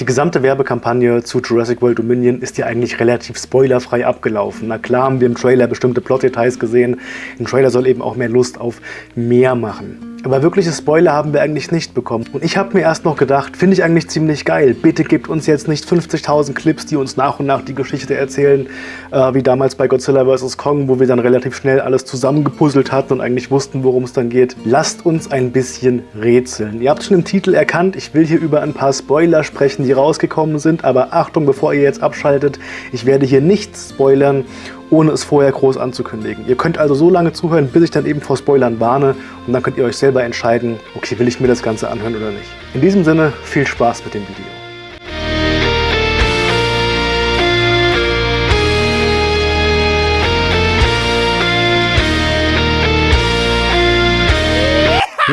Die gesamte Werbekampagne zu Jurassic World Dominion ist ja eigentlich relativ spoilerfrei abgelaufen. Na klar haben wir im Trailer bestimmte Plot-Details gesehen. Im Trailer soll eben auch mehr Lust auf mehr machen. Aber wirkliche Spoiler haben wir eigentlich nicht bekommen. Und ich habe mir erst noch gedacht, finde ich eigentlich ziemlich geil. Bitte gebt uns jetzt nicht 50.000 Clips, die uns nach und nach die Geschichte erzählen, äh, wie damals bei Godzilla vs. Kong, wo wir dann relativ schnell alles zusammengepuzzelt hatten und eigentlich wussten, worum es dann geht. Lasst uns ein bisschen rätseln. Ihr habt schon im Titel erkannt, ich will hier über ein paar Spoiler sprechen, die rausgekommen sind. Aber Achtung, bevor ihr jetzt abschaltet, ich werde hier nichts spoilern ohne es vorher groß anzukündigen. Ihr könnt also so lange zuhören, bis ich dann eben vor Spoilern warne und dann könnt ihr euch selber entscheiden, okay, will ich mir das Ganze anhören oder nicht. In diesem Sinne, viel Spaß mit dem Video.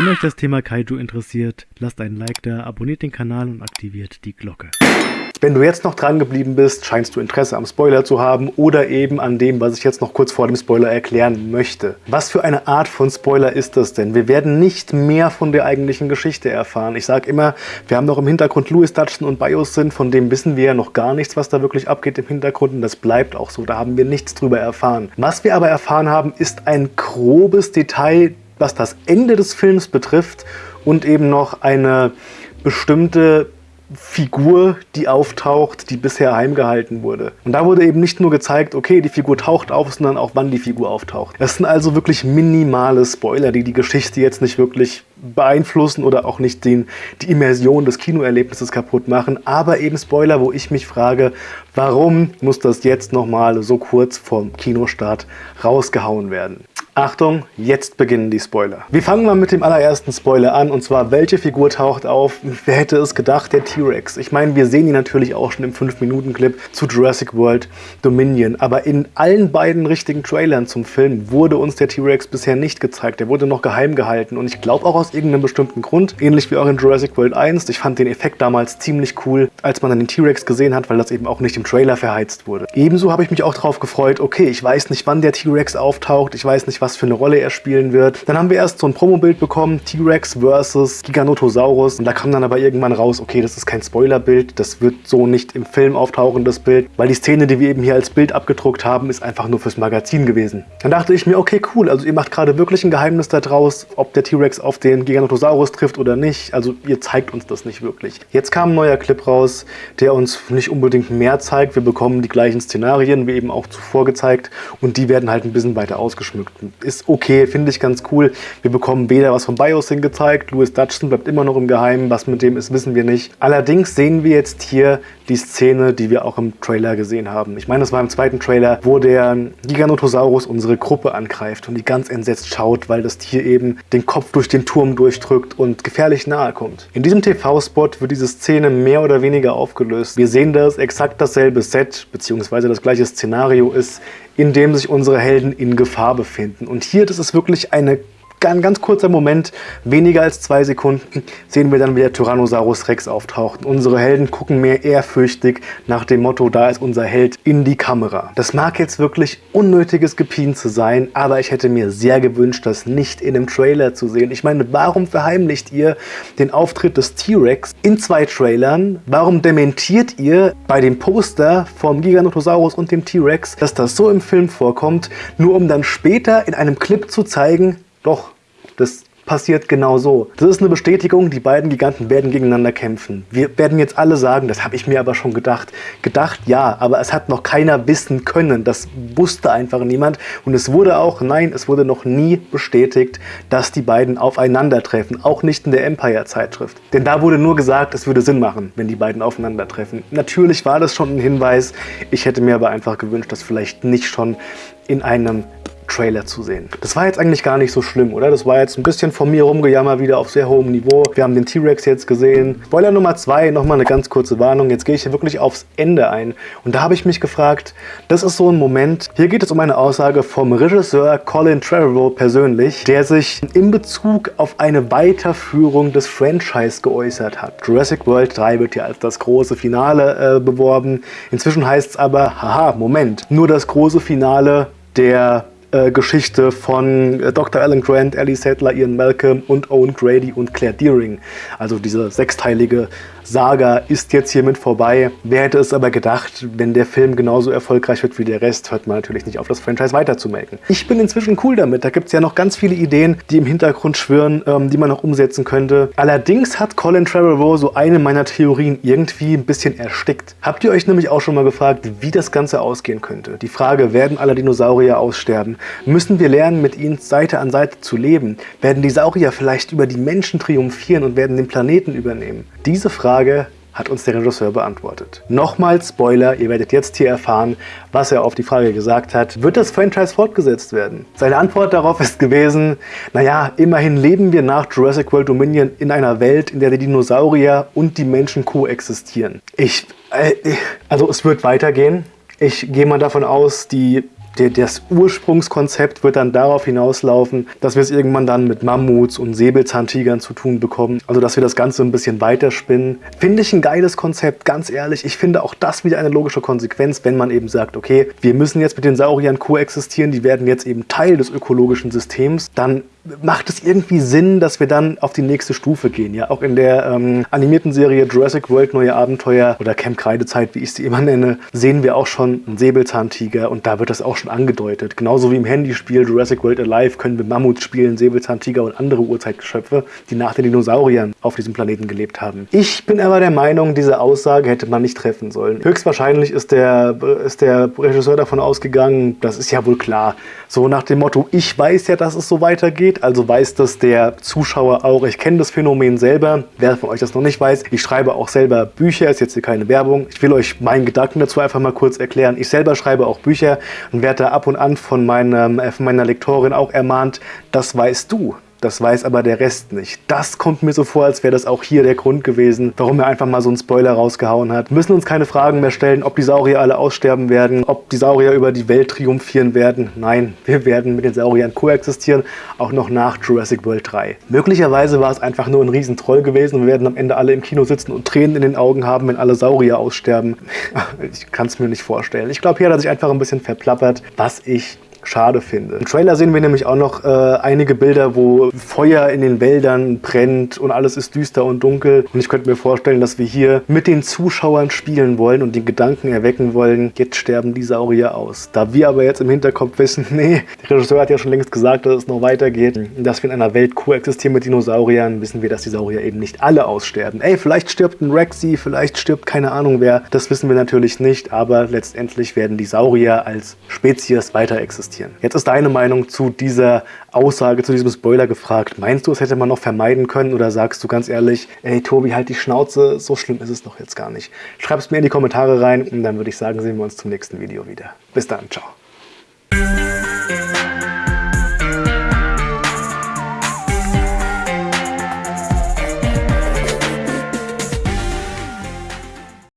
Wenn euch das Thema Kaiju interessiert, lasst einen Like da, abonniert den Kanal und aktiviert die Glocke. Wenn du jetzt noch dran geblieben bist, scheinst du Interesse am Spoiler zu haben oder eben an dem, was ich jetzt noch kurz vor dem Spoiler erklären möchte. Was für eine Art von Spoiler ist das denn? Wir werden nicht mehr von der eigentlichen Geschichte erfahren. Ich sage immer, wir haben noch im Hintergrund Louis Dutchton und Bios sind, von dem wissen wir ja noch gar nichts, was da wirklich abgeht im Hintergrund und das bleibt auch so. Da haben wir nichts drüber erfahren. Was wir aber erfahren haben, ist ein grobes Detail, was das Ende des Films betrifft und eben noch eine bestimmte Figur, die auftaucht, die bisher heimgehalten wurde. Und da wurde eben nicht nur gezeigt, okay, die Figur taucht auf, sondern auch wann die Figur auftaucht. Das sind also wirklich minimale Spoiler, die die Geschichte jetzt nicht wirklich beeinflussen oder auch nicht den, die Immersion des Kinoerlebnisses kaputt machen, aber eben Spoiler, wo ich mich frage, warum muss das jetzt nochmal so kurz vorm Kinostart rausgehauen werden? Achtung, jetzt beginnen die Spoiler. Wir fangen mal mit dem allerersten Spoiler an und zwar, welche Figur taucht auf? Wer hätte es gedacht? Der T-Rex. Ich meine, wir sehen ihn natürlich auch schon im 5-Minuten-Clip zu Jurassic World Dominion, aber in allen beiden richtigen Trailern zum Film wurde uns der T-Rex bisher nicht gezeigt. Der wurde noch geheim gehalten und ich glaube auch aus irgendeinem bestimmten Grund, ähnlich wie auch in Jurassic World 1. Ich fand den Effekt damals ziemlich cool, als man dann den T-Rex gesehen hat, weil das eben auch nicht im Trailer verheizt wurde. Ebenso habe ich mich auch darauf gefreut, okay, ich weiß nicht, wann der T-Rex auftaucht, ich weiß nicht, was für eine Rolle er spielen wird. Dann haben wir erst so ein Promobild bekommen, T-Rex versus Giganotosaurus. Und da kam dann aber irgendwann raus, okay, das ist kein Spoilerbild, das wird so nicht im Film auftauchen, das Bild, weil die Szene, die wir eben hier als Bild abgedruckt haben, ist einfach nur fürs Magazin gewesen. Dann dachte ich mir, okay, cool, also ihr macht gerade wirklich ein Geheimnis daraus, ob der T-Rex auf den Giganotosaurus trifft oder nicht. Also ihr zeigt uns das nicht wirklich. Jetzt kam ein neuer Clip raus, der uns nicht unbedingt mehr zeigt. Wir bekommen die gleichen Szenarien, wie eben auch zuvor gezeigt. Und die werden halt ein bisschen weiter ausgeschmückt. Ist okay, finde ich ganz cool. Wir bekommen weder was von Biosyn gezeigt, Louis Dutchson bleibt immer noch im Geheimen, was mit dem ist, wissen wir nicht. Allerdings sehen wir jetzt hier die Szene, die wir auch im Trailer gesehen haben. Ich meine, das war im zweiten Trailer, wo der Giganotosaurus unsere Gruppe angreift und die ganz entsetzt schaut, weil das Tier eben den Kopf durch den Turm durchdrückt und gefährlich nahe kommt. In diesem TV-Spot wird diese Szene mehr oder weniger aufgelöst. Wir sehen, dass exakt dasselbe Set bzw. das gleiche Szenario ist, in dem sich unsere Helden in Gefahr befinden. Und hier, das ist wirklich eine ein ganz kurzer Moment, weniger als zwei Sekunden, sehen wir dann, wie der Tyrannosaurus Rex auftaucht. Unsere Helden gucken mehr ehrfürchtig nach dem Motto, da ist unser Held in die Kamera. Das mag jetzt wirklich unnötiges Gepinze sein, aber ich hätte mir sehr gewünscht, das nicht in einem Trailer zu sehen. Ich meine, warum verheimlicht ihr den Auftritt des T-Rex in zwei Trailern? Warum dementiert ihr bei dem Poster vom Giganotosaurus und dem T-Rex, dass das so im Film vorkommt, nur um dann später in einem Clip zu zeigen, doch, das passiert genau so. Das ist eine Bestätigung, die beiden Giganten werden gegeneinander kämpfen. Wir werden jetzt alle sagen, das habe ich mir aber schon gedacht. Gedacht, ja, aber es hat noch keiner wissen können. Das wusste einfach niemand. Und es wurde auch, nein, es wurde noch nie bestätigt, dass die beiden aufeinandertreffen. Auch nicht in der Empire-Zeitschrift. Denn da wurde nur gesagt, es würde Sinn machen, wenn die beiden aufeinandertreffen. Natürlich war das schon ein Hinweis. Ich hätte mir aber einfach gewünscht, dass vielleicht nicht schon in einem Trailer zu sehen. Das war jetzt eigentlich gar nicht so schlimm, oder? Das war jetzt ein bisschen von mir rumgejammer, wieder auf sehr hohem Niveau. Wir haben den T-Rex jetzt gesehen. Spoiler Nummer zwei, nochmal eine ganz kurze Warnung. Jetzt gehe ich hier wirklich aufs Ende ein. Und da habe ich mich gefragt, das ist so ein Moment, hier geht es um eine Aussage vom Regisseur Colin Trevorrow persönlich, der sich in Bezug auf eine Weiterführung des Franchise geäußert hat. Jurassic World 3 wird ja als das große Finale äh, beworben. Inzwischen heißt es aber, haha, Moment, nur das große Finale der äh, Geschichte von äh, Dr. Alan Grant, Ellie Sattler, Ian Malcolm und Owen Grady und Claire Deering. Also diese sechsteilige Saga ist jetzt hiermit vorbei. Wer hätte es aber gedacht, wenn der Film genauso erfolgreich wird wie der Rest, hört man natürlich nicht auf, das Franchise weiterzumelken. Ich bin inzwischen cool damit. Da gibt es ja noch ganz viele Ideen, die im Hintergrund schwirren, ähm, die man noch umsetzen könnte. Allerdings hat Colin Trevorrow so eine meiner Theorien irgendwie ein bisschen erstickt. Habt ihr euch nämlich auch schon mal gefragt, wie das Ganze ausgehen könnte? Die Frage, werden alle Dinosaurier aussterben? Müssen wir lernen, mit ihnen Seite an Seite zu leben? Werden die Saurier vielleicht über die Menschen triumphieren und werden den Planeten übernehmen? Diese Frage hat uns der Regisseur beantwortet. Nochmal Spoiler, ihr werdet jetzt hier erfahren, was er auf die Frage gesagt hat. Wird das Franchise fortgesetzt werden? Seine Antwort darauf ist gewesen, naja, immerhin leben wir nach Jurassic World Dominion in einer Welt, in der die Dinosaurier und die Menschen koexistieren. Ich, äh, also es wird weitergehen. Ich gehe mal davon aus, die der, das Ursprungskonzept wird dann darauf hinauslaufen, dass wir es irgendwann dann mit Mammuts und Säbelzahntigern zu tun bekommen. Also, dass wir das Ganze ein bisschen weiterspinnen. Finde ich ein geiles Konzept, ganz ehrlich. Ich finde auch das wieder eine logische Konsequenz, wenn man eben sagt, okay, wir müssen jetzt mit den Sauriern koexistieren, die werden jetzt eben Teil des ökologischen Systems. Dann macht es irgendwie Sinn, dass wir dann auf die nächste Stufe gehen. Ja, auch in der ähm, animierten Serie Jurassic World Neue Abenteuer oder Camp Kreidezeit, wie ich sie immer nenne, sehen wir auch schon einen Säbelzahntiger und da wird das auch schon angedeutet. Genauso wie im Handyspiel Jurassic World Alive können wir Mammuts spielen, Säbelzahntiger und andere Urzeitgeschöpfe, die nach den Dinosauriern auf diesem Planeten gelebt haben. Ich bin aber der Meinung, diese Aussage hätte man nicht treffen sollen. Höchstwahrscheinlich ist der, ist der Regisseur davon ausgegangen, das ist ja wohl klar. So nach dem Motto, ich weiß ja, dass es so weitergeht, geht, also weiß das der Zuschauer auch. Ich kenne das Phänomen selber. Wer von euch das noch nicht weiß, ich schreibe auch selber Bücher, ist jetzt hier keine Werbung. Ich will euch meinen Gedanken dazu einfach mal kurz erklären. Ich selber schreibe auch Bücher und werde da ab und an von, meinem, äh, von meiner Lektorin auch ermahnt, das weißt du. Das weiß aber der Rest nicht. Das kommt mir so vor, als wäre das auch hier der Grund gewesen, warum er einfach mal so einen Spoiler rausgehauen hat. Müssen uns keine Fragen mehr stellen, ob die Saurier alle aussterben werden, ob die Saurier über die Welt triumphieren werden. Nein, wir werden mit den Sauriern koexistieren, auch noch nach Jurassic World 3. Möglicherweise war es einfach nur ein Riesentroll gewesen und wir werden am Ende alle im Kino sitzen und Tränen in den Augen haben, wenn alle Saurier aussterben. Ich kann es mir nicht vorstellen. Ich glaube, hier hat er sich einfach ein bisschen verplappert, was ich schade finde. Im Trailer sehen wir nämlich auch noch äh, einige Bilder, wo Feuer in den Wäldern brennt und alles ist düster und dunkel. Und ich könnte mir vorstellen, dass wir hier mit den Zuschauern spielen wollen und den Gedanken erwecken wollen, jetzt sterben die Saurier aus. Da wir aber jetzt im Hinterkopf wissen, nee, der Regisseur hat ja schon längst gesagt, dass es noch weitergeht, dass wir in einer Welt koexistieren mit Dinosauriern, wissen wir, dass die Saurier eben nicht alle aussterben. Ey, vielleicht stirbt ein Rexy, vielleicht stirbt keine Ahnung wer. Das wissen wir natürlich nicht, aber letztendlich werden die Saurier als Spezies weiter existieren investieren. Jetzt ist deine Meinung zu dieser Aussage, zu diesem Spoiler gefragt. Meinst du, es hätte man noch vermeiden können oder sagst du ganz ehrlich, ey Tobi, halt die Schnauze, so schlimm ist es doch jetzt gar nicht. Schreib es mir in die Kommentare rein und dann würde ich sagen, sehen wir uns zum nächsten Video wieder. Bis dann, ciao.